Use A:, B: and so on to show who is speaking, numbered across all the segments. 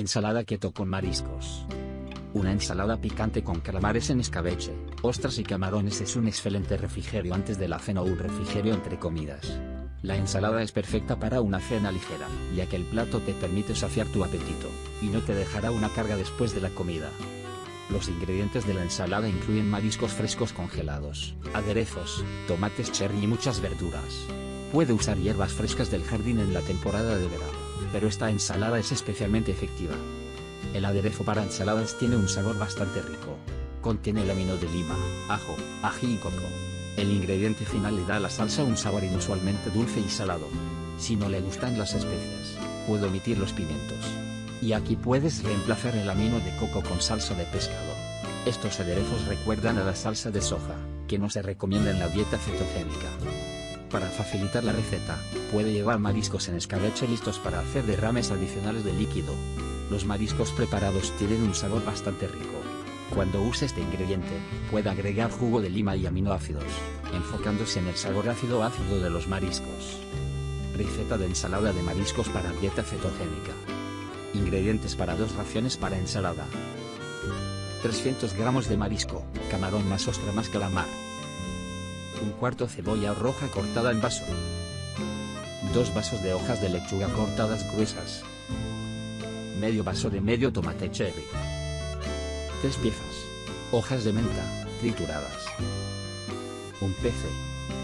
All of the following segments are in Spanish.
A: Ensalada keto con mariscos. Una ensalada picante con calamares en escabeche, ostras y camarones es un excelente refrigerio antes de la cena o un refrigerio entre comidas. La ensalada es perfecta para una cena ligera, ya que el plato te permite saciar tu apetito, y no te dejará una carga después de la comida. Los ingredientes de la ensalada incluyen mariscos frescos congelados, aderezos, tomates cherry y muchas verduras. Puede usar hierbas frescas del jardín en la temporada de verano, pero esta ensalada es especialmente efectiva. El aderezo para ensaladas tiene un sabor bastante rico. Contiene lamino de lima, ajo, ají y coco. El ingrediente final le da a la salsa un sabor inusualmente dulce y salado. Si no le gustan las especias, puede omitir los pimientos. Y aquí puedes reemplazar el amino de coco con salsa de pescado. Estos aderezos recuerdan a la salsa de soja, que no se recomienda en la dieta cetogénica. Para facilitar la receta, puede llevar mariscos en escabeche listos para hacer derrames adicionales de líquido. Los mariscos preparados tienen un sabor bastante rico. Cuando use este ingrediente, puede agregar jugo de lima y aminoácidos, enfocándose en el sabor ácido ácido de los mariscos. Receta de ensalada de mariscos para dieta cetogénica. Ingredientes para dos raciones para ensalada. 300 gramos de marisco, camarón más ostra más calamar. Un cuarto cebolla roja cortada en vaso. Dos vasos de hojas de lechuga cortadas gruesas. Medio vaso de medio tomate cherry. Tres piezas. Hojas de menta, trituradas. Un pece.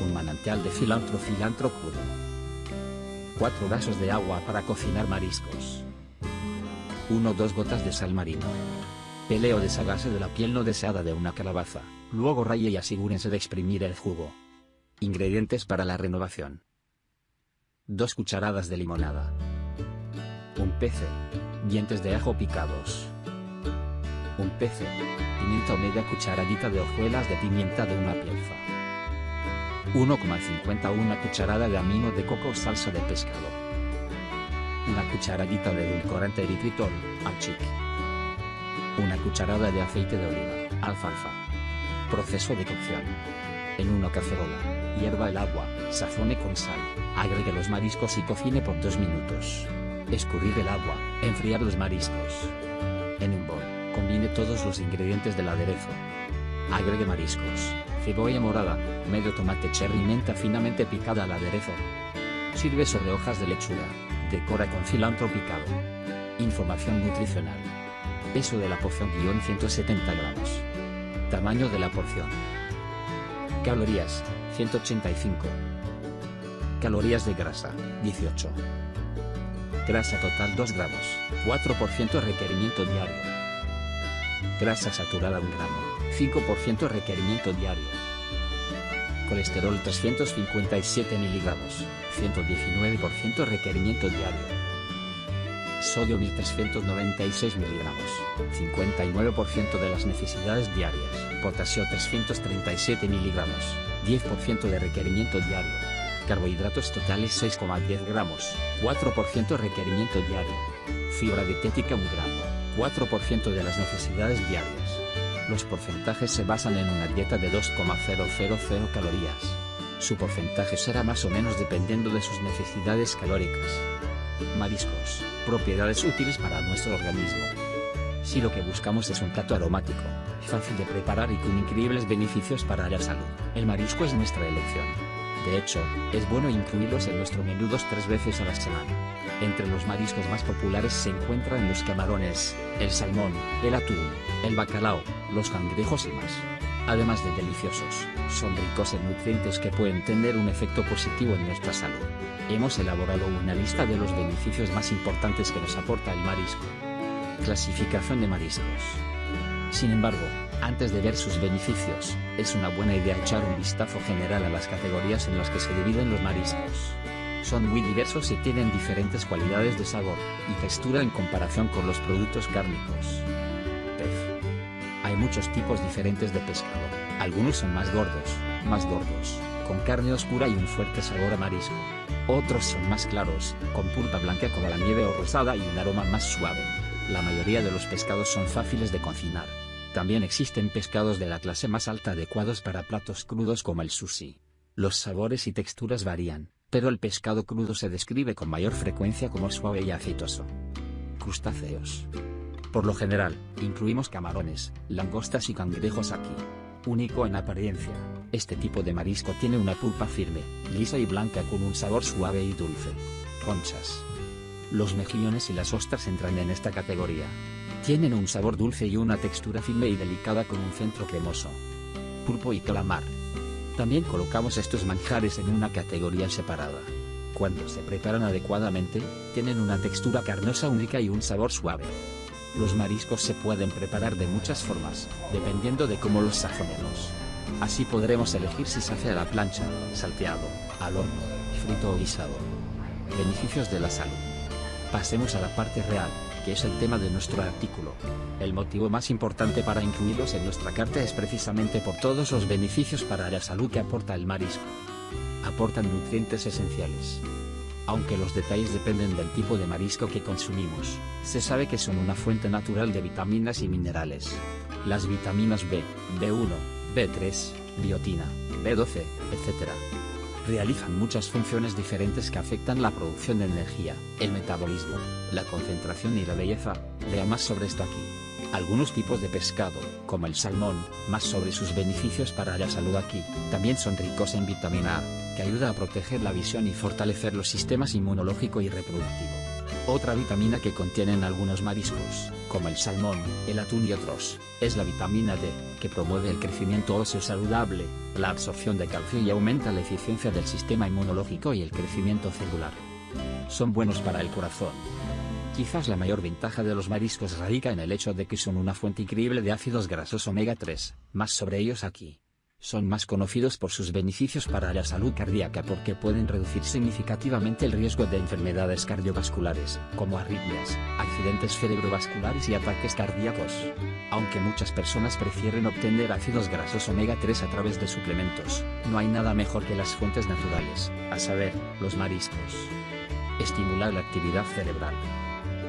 A: Un manantial de cilantro cilantro crudo. Cuatro vasos de agua para cocinar mariscos. 1 o 2 gotas de sal marina. Peleo deshágase de la piel no deseada de una calabaza, luego raye y asegúrense de exprimir el jugo. Ingredientes para la renovación. 2 cucharadas de limonada. Un pece. Dientes de ajo picados. Un pece. Pimienta o media cucharadita de hojuelas de pimienta de una pieza. 1,51 cucharada de amino de coco o salsa de pescado. Una cucharadita de edulcorante eritritol, achic. Una cucharada de aceite de oliva, alfalfa. Proceso de cocción. En una cacerola, hierva el agua, sazone con sal, agregue los mariscos y cocine por 2 minutos. Escurrir el agua, enfriar los mariscos. En un bol, combine todos los ingredientes del aderezo. Agregue mariscos, cebolla morada, medio tomate cherry y menta finamente picada al aderezo. Sirve sobre hojas de lechuga. Decora con cilantro picado. Información nutricional. Peso de la porción guion 170 gramos. Tamaño de la porción. Calorías, 185. Calorías de grasa, 18. Grasa total 2 gramos, 4% requerimiento diario. Grasa saturada 1 gramo, 5% requerimiento diario. Colesterol 357 miligramos, 119% requerimiento diario. Sodio 1396 miligramos, 59% de las necesidades diarias. Potasio 337 miligramos, 10% de requerimiento diario. Carbohidratos totales 6,10 gramos, 4% requerimiento diario. Fibra dietética 1 gramo, 4% de las necesidades diarias. Los porcentajes se basan en una dieta de 2,000 calorías. Su porcentaje será más o menos dependiendo de sus necesidades calóricas. Mariscos, propiedades útiles para nuestro organismo. Si lo que buscamos es un plato aromático, fácil de preparar y con increíbles beneficios para la salud, el marisco es nuestra elección. De hecho, es bueno incluirlos en nuestro menú dos tres veces a la semana. Entre los mariscos más populares se encuentran los camarones, el salmón, el atún, el bacalao, los cangrejos y más. Además de deliciosos, son ricos en nutrientes que pueden tener un efecto positivo en nuestra salud. Hemos elaborado una lista de los beneficios más importantes que nos aporta el marisco. Clasificación de mariscos. Sin embargo, antes de ver sus beneficios, es una buena idea echar un vistazo general a las categorías en las que se dividen los mariscos. Son muy diversos y tienen diferentes cualidades de sabor y textura en comparación con los productos cárnicos. Muchos tipos diferentes de pescado, algunos son más gordos, más gordos, con carne oscura y un fuerte sabor a marisco. Otros son más claros, con pulpa blanca como la nieve o rosada y un aroma más suave. La mayoría de los pescados son fáciles de cocinar. También existen pescados de la clase más alta adecuados para platos crudos como el sushi. Los sabores y texturas varían, pero el pescado crudo se describe con mayor frecuencia como suave y aceitoso. crustáceos. Por lo general, incluimos camarones, langostas y cangrejos aquí. Único en apariencia, este tipo de marisco tiene una pulpa firme, lisa y blanca con un sabor suave y dulce. Conchas. Los mejillones y las ostras entran en esta categoría. Tienen un sabor dulce y una textura firme y delicada con un centro cremoso. Pulpo y calamar. También colocamos estos manjares en una categoría separada. Cuando se preparan adecuadamente, tienen una textura carnosa única y un sabor suave. Los mariscos se pueden preparar de muchas formas, dependiendo de cómo los sazonemos. Así podremos elegir si se hace a la plancha, salteado, al horno, frito o guisado. Beneficios de la salud. Pasemos a la parte real, que es el tema de nuestro artículo. El motivo más importante para incluirlos en nuestra carta es precisamente por todos los beneficios para la salud que aporta el marisco. Aportan nutrientes esenciales. Aunque los detalles dependen del tipo de marisco que consumimos, se sabe que son una fuente natural de vitaminas y minerales. Las vitaminas B, B1, B3, biotina, B12, etc realizan muchas funciones diferentes que afectan la producción de energía, el metabolismo, la concentración y la belleza, vea más sobre esto aquí. Algunos tipos de pescado, como el salmón, más sobre sus beneficios para la salud aquí, también son ricos en vitamina A, que ayuda a proteger la visión y fortalecer los sistemas inmunológico y reproductivo. Otra vitamina que contienen algunos mariscos, como el salmón, el atún y otros, es la vitamina D, que promueve el crecimiento óseo saludable, la absorción de calcio y aumenta la eficiencia del sistema inmunológico y el crecimiento celular. Son buenos para el corazón. Quizás la mayor ventaja de los mariscos radica en el hecho de que son una fuente increíble de ácidos grasos omega 3, más sobre ellos aquí. Son más conocidos por sus beneficios para la salud cardíaca porque pueden reducir significativamente el riesgo de enfermedades cardiovasculares, como arritmias, accidentes cerebrovasculares y ataques cardíacos. Aunque muchas personas prefieren obtener ácidos grasos omega 3 a través de suplementos, no hay nada mejor que las fuentes naturales, a saber, los mariscos. Estimular la actividad cerebral.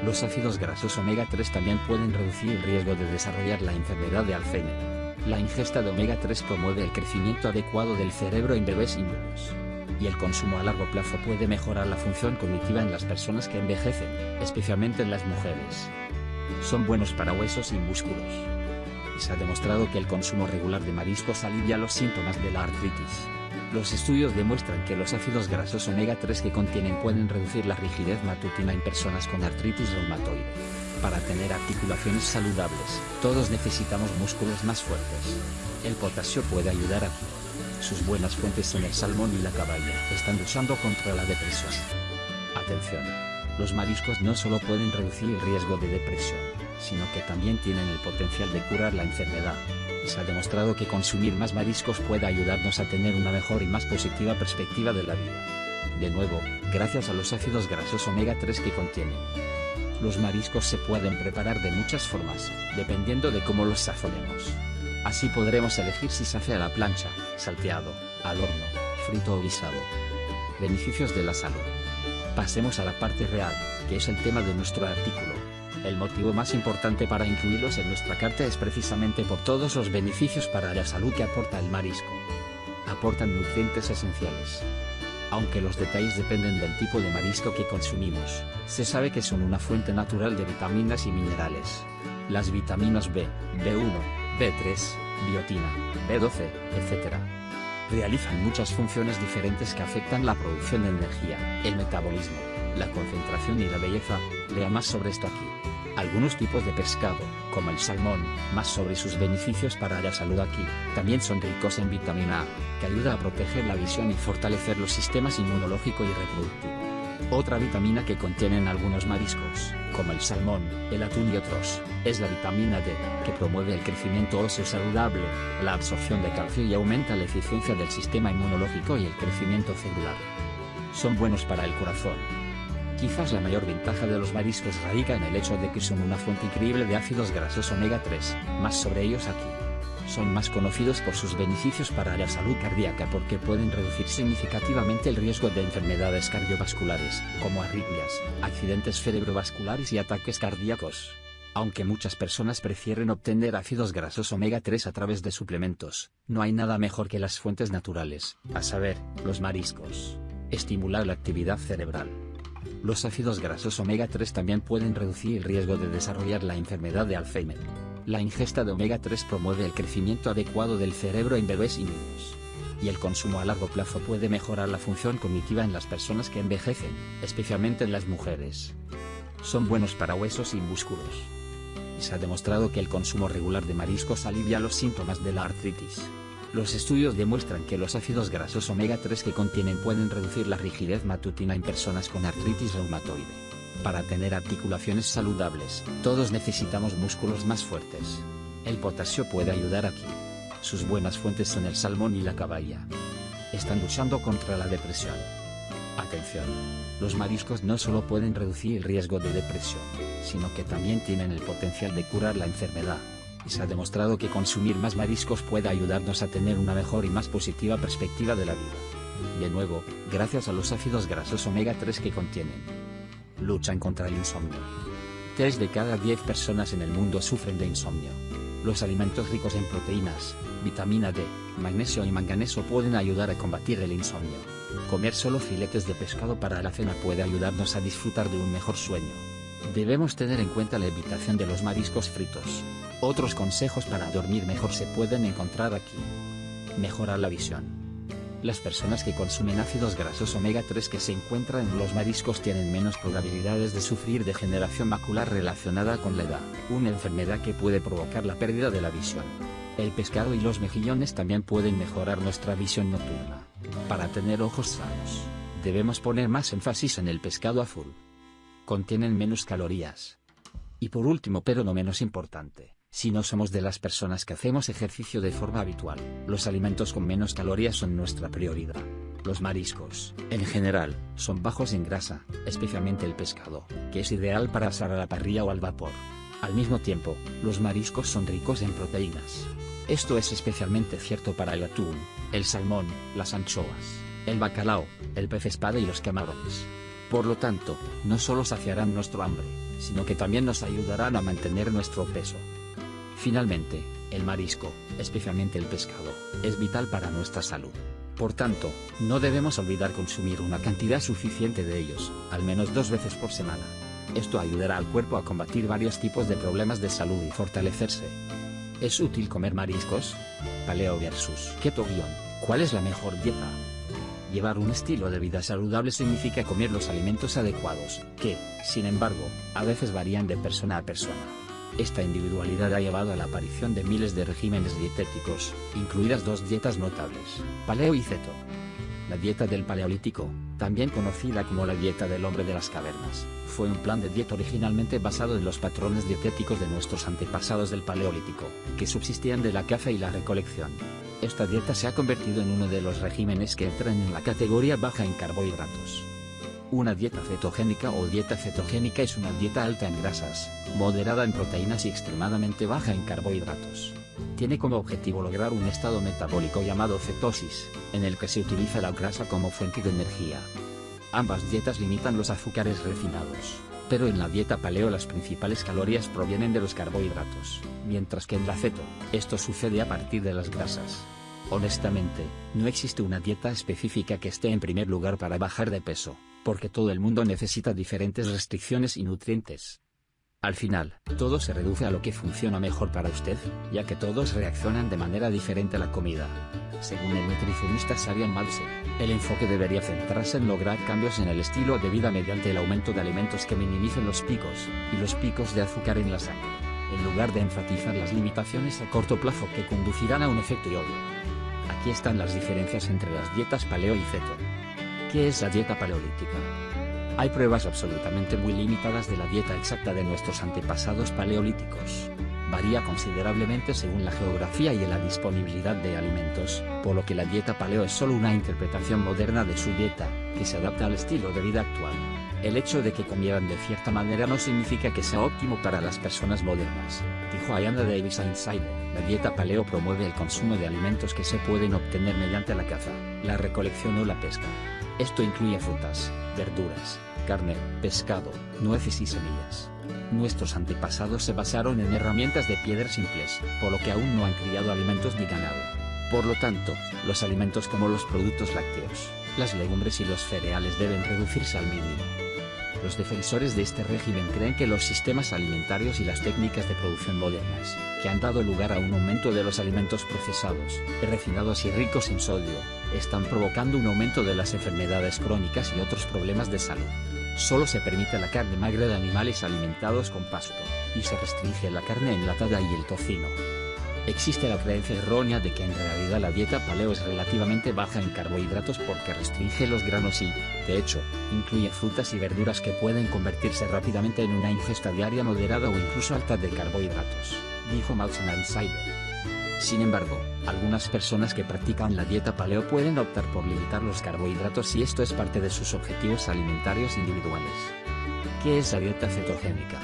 A: Los ácidos grasos omega 3 también pueden reducir el riesgo de desarrollar la enfermedad de Alzheimer. La ingesta de omega 3 promueve el crecimiento adecuado del cerebro en bebés y niños. Y el consumo a largo plazo puede mejorar la función cognitiva en las personas que envejecen, especialmente en las mujeres. Son buenos para huesos y músculos. Se ha demostrado que el consumo regular de mariscos alivia los síntomas de la artritis. Los estudios demuestran que los ácidos grasos omega 3 que contienen pueden reducir la rigidez matutina en personas con artritis reumatoide. Para tener articulaciones saludables, todos necesitamos músculos más fuertes. El potasio puede ayudar aquí. Sus buenas fuentes son el salmón y la caballa. Están luchando contra la depresión. Atención. Los mariscos no solo pueden reducir el riesgo de depresión, sino que también tienen el potencial de curar la enfermedad. se ha demostrado que consumir más mariscos puede ayudarnos a tener una mejor y más positiva perspectiva de la vida. De nuevo, gracias a los ácidos grasos omega 3 que contienen. Los mariscos se pueden preparar de muchas formas, dependiendo de cómo los sazonemos. Así podremos elegir si se hace a la plancha, salteado, al horno, frito o guisado. Beneficios de la salud. Pasemos a la parte real, que es el tema de nuestro artículo. El motivo más importante para incluirlos en nuestra carta es precisamente por todos los beneficios para la salud que aporta el marisco. Aportan nutrientes esenciales, aunque los detalles dependen del tipo de marisco que consumimos, se sabe que son una fuente natural de vitaminas y minerales. Las vitaminas B, B1, B3, biotina, B12, etc. Realizan muchas funciones diferentes que afectan la producción de energía, el metabolismo, la concentración y la belleza, más sobre esto aquí. Algunos tipos de pescado, como el salmón, más sobre sus beneficios para la salud aquí, también son ricos en vitamina A, que ayuda a proteger la visión y fortalecer los sistemas inmunológico y reproductivo. Otra vitamina que contienen algunos mariscos, como el salmón, el atún y otros, es la vitamina D, que promueve el crecimiento óseo saludable, la absorción de calcio y aumenta la eficiencia del sistema inmunológico y el crecimiento celular. Son buenos para el corazón, Quizás la mayor ventaja de los mariscos radica en el hecho de que son una fuente increíble de ácidos grasos omega 3, más sobre ellos aquí. Son más conocidos por sus beneficios para la salud cardíaca porque pueden reducir significativamente el riesgo de enfermedades cardiovasculares, como arritmias, accidentes cerebrovasculares y ataques cardíacos. Aunque muchas personas prefieren obtener ácidos grasos omega 3 a través de suplementos, no hay nada mejor que las fuentes naturales, a saber, los mariscos. Estimular la actividad cerebral Los ácidos grasos omega 3 también pueden reducir el riesgo de desarrollar la enfermedad de Alzheimer. La ingesta de omega 3 promueve el crecimiento adecuado del cerebro en bebés y niños. Y el consumo a largo plazo puede mejorar la función cognitiva en las personas que envejecen, especialmente en las mujeres. Son buenos para huesos y músculos. Se ha demostrado que el consumo regular de mariscos alivia los síntomas de la artritis. Los estudios demuestran que los ácidos grasos omega 3 que contienen pueden reducir la rigidez matutina en personas con artritis reumatoide. Para tener articulaciones saludables, todos necesitamos músculos más fuertes. El potasio puede ayudar aquí. Sus buenas fuentes son el salmón y la caballa. Están luchando contra la depresión. Atención. Los mariscos no solo pueden reducir el riesgo de depresión, sino que también tienen el potencial de curar la enfermedad. Se ha demostrado que consumir más mariscos puede ayudarnos a tener una mejor y más positiva perspectiva de la vida. De nuevo, gracias a los ácidos grasos omega 3 que contienen. Luchan contra el insomnio. 3 de cada 10 personas en el mundo sufren de insomnio. Los alimentos ricos en proteínas, vitamina D, magnesio y manganeso pueden ayudar a combatir el insomnio. Comer solo filetes de pescado para la cena puede ayudarnos a disfrutar de un mejor sueño. Debemos tener en cuenta la evitación de los mariscos fritos. Otros consejos para dormir mejor se pueden encontrar aquí. Mejorar la visión. Las personas que consumen ácidos grasos omega 3 que se encuentran en los mariscos tienen menos probabilidades de sufrir degeneración macular relacionada con la edad, una enfermedad que puede provocar la pérdida de la visión. El pescado y los mejillones también pueden mejorar nuestra visión nocturna. Para tener ojos sanos, debemos poner más énfasis en el pescado azul. Contienen menos calorías. Y por último pero no menos importante, si no somos de las personas que hacemos ejercicio de forma habitual, los alimentos con menos calorías son nuestra prioridad. Los mariscos, en general, son bajos en grasa, especialmente el pescado, que es ideal para asar a la parrilla o al vapor. Al mismo tiempo, los mariscos son ricos en proteínas. Esto es especialmente cierto para el atún, el salmón, las anchoas, el bacalao, el pez espada y los camarones. Por lo tanto, no solo saciarán nuestro hambre, sino que también nos ayudarán a mantener nuestro peso. Finalmente, el marisco, especialmente el pescado, es vital para nuestra salud. Por tanto, no debemos olvidar consumir una cantidad suficiente de ellos, al menos dos veces por semana. Esto ayudará al cuerpo a combatir varios tipos de problemas de salud y fortalecerse. ¿Es útil comer mariscos? Paleo versus Keto. ¿Cuál es la mejor dieta? Llevar un estilo de vida saludable significa comer los alimentos adecuados, que, sin embargo, a veces varían de persona a persona. Esta individualidad ha llevado a la aparición de miles de regímenes dietéticos, incluidas dos dietas notables, paleo y ceto. La dieta del Paleolítico, también conocida como la dieta del hombre de las cavernas, fue un plan de dieta originalmente basado en los patrones dietéticos de nuestros antepasados del Paleolítico, que subsistían de la caza y la recolección. Esta dieta se ha convertido en uno de los regímenes que entran en la categoría baja en carbohidratos. Una dieta cetogénica o dieta cetogénica es una dieta alta en grasas, moderada en proteínas y extremadamente baja en carbohidratos. Tiene como objetivo lograr un estado metabólico llamado cetosis, en el que se utiliza la grasa como fuente de energía. Ambas dietas limitan los azúcares refinados, pero en la dieta paleo las principales calorías provienen de los carbohidratos, mientras que en la ceto, esto sucede a partir de las grasas. Honestamente, no existe una dieta específica que esté en primer lugar para bajar de peso, porque todo el mundo necesita diferentes restricciones y nutrientes. Al final, todo se reduce a lo que funciona mejor para usted, ya que todos reaccionan de manera diferente a la comida. Según el nutricionista Sabian Malse, el enfoque debería centrarse en lograr cambios en el estilo de vida mediante el aumento de alimentos que minimicen los picos, y los picos de azúcar en la sangre, en lugar de enfatizar las limitaciones a corto plazo que conducirán a un efecto obvio. Aquí están las diferencias entre las dietas paleo y ceto. ¿Qué es la dieta paleolítica? Hay pruebas absolutamente muy limitadas de la dieta exacta de nuestros antepasados paleolíticos. Varía considerablemente según la geografía y la disponibilidad de alimentos, por lo que la dieta paleo es solo una interpretación moderna de su dieta, que se adapta al estilo de vida actual. El hecho de que comieran de cierta manera no significa que sea óptimo para las personas modernas, dijo Ayana Davis a Insider. La dieta paleo promueve el consumo de alimentos que se pueden obtener mediante la caza, la recolección o la pesca. Esto incluye frutas, verduras, carne, pescado, nueces y semillas. Nuestros antepasados se basaron en herramientas de piedra simples, por lo que aún no han criado alimentos ni ganado. Por lo tanto, los alimentos como los productos lácteos, las legumbres y los cereales deben reducirse al mínimo. Los defensores de este régimen creen que los sistemas alimentarios y las técnicas de producción modernas, que han dado lugar a un aumento de los alimentos procesados, refinados y ricos en sodio, están provocando un aumento de las enfermedades crónicas y otros problemas de salud. Solo se permite la carne magra de animales alimentados con pasto, y se restringe la carne enlatada y el tocino. Existe la creencia errónea de que en realidad la dieta paleo es relativamente baja en carbohidratos porque restringe los granos y, de hecho, incluye frutas y verduras que pueden convertirse rápidamente en una ingesta diaria moderada o incluso alta de carbohidratos, dijo Malson Insider. Sin embargo, algunas personas que practican la dieta paleo pueden optar por limitar los carbohidratos si esto es parte de sus objetivos alimentarios individuales. ¿Qué es la dieta cetogénica?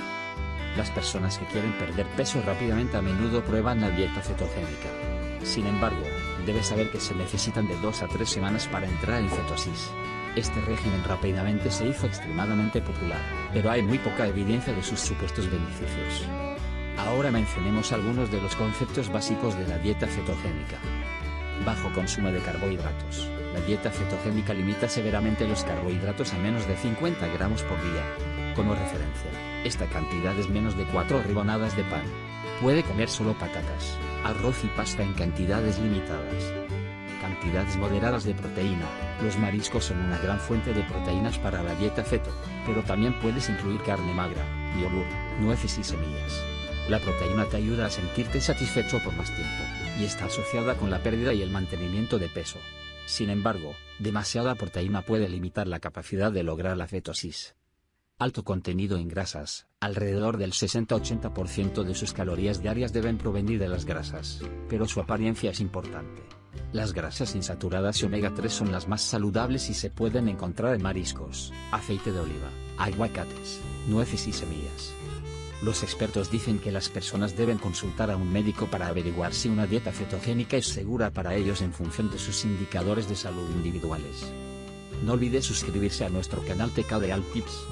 A: Las personas que quieren perder peso rápidamente a menudo prueban la dieta cetogénica. Sin embargo, debes saber que se necesitan de 2 a 3 semanas para entrar en cetosis. Este régimen rápidamente se hizo extremadamente popular, pero hay muy poca evidencia de sus supuestos beneficios. Ahora mencionemos algunos de los conceptos básicos de la dieta cetogénica. Bajo consumo de carbohidratos. La dieta cetogénica limita severamente los carbohidratos a menos de 50 gramos por día. Como referencia, esta cantidad es menos de 4 rebanadas de pan. Puede comer solo patatas, arroz y pasta en cantidades limitadas. Cantidades moderadas de proteína. Los mariscos son una gran fuente de proteínas para la dieta ceto, pero también puedes incluir carne magra, yogur, nueces y semillas. La proteína te ayuda a sentirte satisfecho por más tiempo, y está asociada con la pérdida y el mantenimiento de peso. Sin embargo, demasiada proteína puede limitar la capacidad de lograr la cetosis. Alto contenido en grasas, alrededor del 60-80% de sus calorías diarias deben provenir de las grasas, pero su apariencia es importante. Las grasas insaturadas y omega 3 son las más saludables y se pueden encontrar en mariscos, aceite de oliva, aguacates, nueces y semillas. Los expertos dicen que las personas deben consultar a un médico para averiguar si una dieta cetogénica es segura para ellos en función de sus indicadores de salud individuales. No olvides suscribirse a nuestro canal TK de Tips.